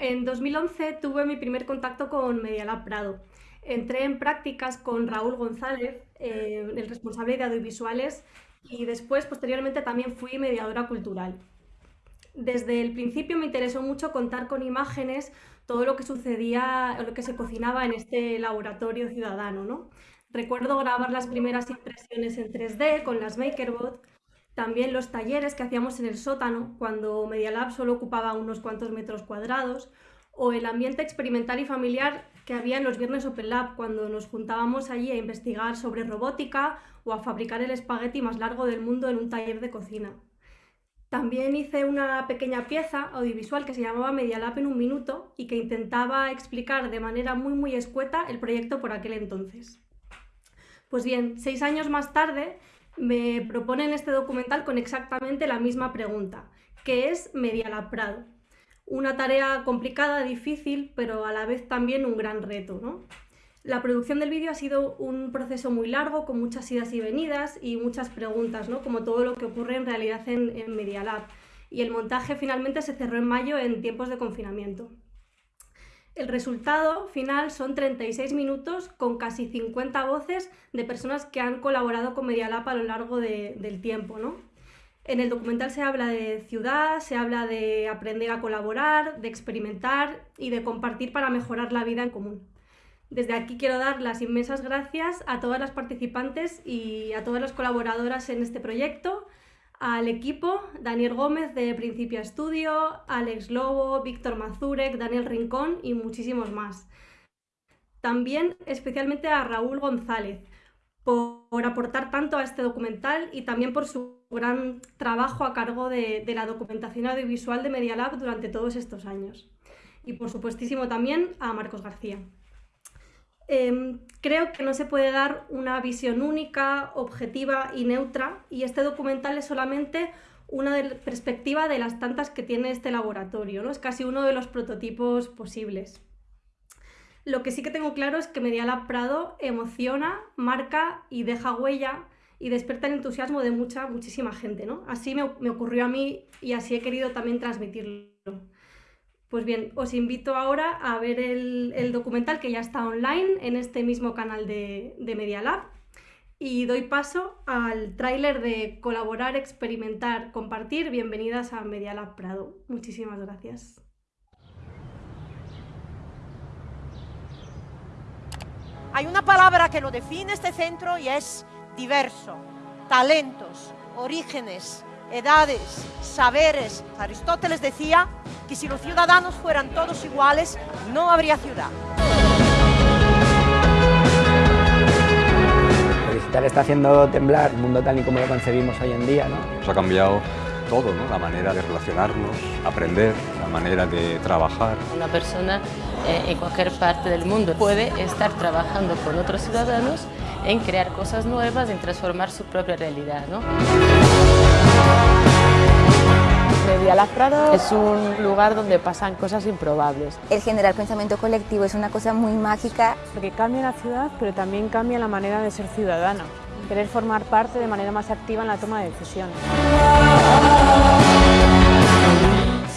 En 2011 tuve mi primer contacto con Medialab Prado. Entré en prácticas con Raúl González, eh, el responsable de audiovisuales, y después, posteriormente, también fui mediadora cultural. Desde el principio me interesó mucho contar con imágenes todo lo que sucedía, lo que se cocinaba en este laboratorio ciudadano. ¿no? Recuerdo grabar las primeras impresiones en 3D con las MakerBot, también los talleres que hacíamos en el sótano, cuando Media Lab solo ocupaba unos cuantos metros cuadrados, o el ambiente experimental y familiar que había en los viernes Open Lab, cuando nos juntábamos allí a investigar sobre robótica o a fabricar el espagueti más largo del mundo en un taller de cocina. También hice una pequeña pieza audiovisual que se llamaba Media Lab en un minuto y que intentaba explicar de manera muy muy escueta el proyecto por aquel entonces. Pues bien, seis años más tarde me proponen este documental con exactamente la misma pregunta, que es Medialab Prado. Una tarea complicada, difícil, pero a la vez también un gran reto. ¿no? La producción del vídeo ha sido un proceso muy largo, con muchas idas y venidas y muchas preguntas, ¿no? como todo lo que ocurre en realidad en, en Medialab. Y el montaje finalmente se cerró en mayo en tiempos de confinamiento. El resultado final son 36 minutos con casi 50 voces de personas que han colaborado con Medialab a lo largo del tiempo. ¿no? En el documental se habla de ciudad, se habla de aprender a colaborar, de experimentar y de compartir para mejorar la vida en común. Desde aquí quiero dar las inmensas gracias a todas las participantes y a todas las colaboradoras en este proyecto, al equipo, Daniel Gómez de Principia Estudio, Alex Lobo, Víctor Mazurek, Daniel Rincón y muchísimos más. También especialmente a Raúl González por, aportar tanto a este documental y también por su gran trabajo a cargo de, de la documentación audiovisual de Media Lab durante todos estos años. Y por supuestísimo también a Marcos García. Em, creo que no se puede dar una visión única, objetiva y neutra y este documental es solamente una perspectiva de las tantas que tiene este laboratorio, ¿no? es casi uno de los prototipos posibles. Lo que sí que tengo claro es que Medialab Prado emociona, marca y deja huella y despierta el entusiasmo de mucha, muchísima gente. ¿no? Así me ocurrió a mí y así he querido también transmitirlo. Pues bien, os invito ahora a ver el, documental que ya está online en este mismo canal de, de Media Lab y doy paso al tráiler de Colaborar, Experimentar, Compartir. Bienvenidas a Media Lab Prado. Muchísimas gracias. Hay una palabra que lo define este centro y es diverso. Talentos, orígenes, edades, saberes. Aristóteles decía que si los ciudadanos fueran todos iguales, no habría ciudad. El digital está haciendo temblar el mundo tal y como lo concebimos hoy en día. ¿no? Nos ha cambiado todo, ¿no? la manera de relacionarnos, aprender, la manera de trabajar. Una persona eh, en cualquier parte del mundo puede estar trabajando con otros ciudadanos en crear cosas nuevas, en transformar su propia realidad. ¿no? Media Prado es un lugar donde pasan cosas improbables. El generar pensamiento colectivo es una cosa muy mágica. Porque cambia la ciudad, pero también cambia la manera de ser ciudadano. Querer formar parte de manera más activa en la toma de decisiones.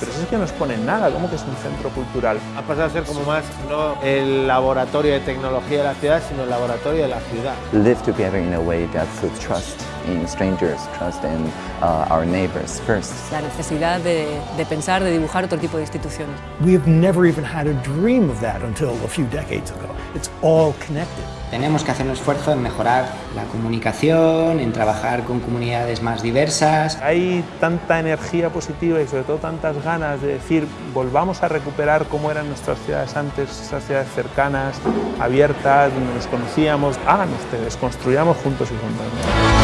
Pero eso es que no nos en nada, ¿cómo que es un centro cultural? Ha pasado a ser como más, no el laboratorio de tecnología de la ciudad, sino el laboratorio de la ciudad. Live together in a way that trust in strangers, trust in uh, our neighbors first. La necesidad de, de pensar, de dibujar otro tipo de instituciones. We have never even had a dream of that until a few decades ago. It's all connected. Tenemos que hacer un esfuerzo en mejorar la comunicación, en trabajar con comunidades más diversas. Hay tanta energía positiva y sobre todo tantas ganas de decir volvamos a recuperar cómo eran nuestras ciudades antes, esas ciudades cercanas, abiertas, donde nos conocíamos. Hagan ustedes, construyamos juntos y juntas.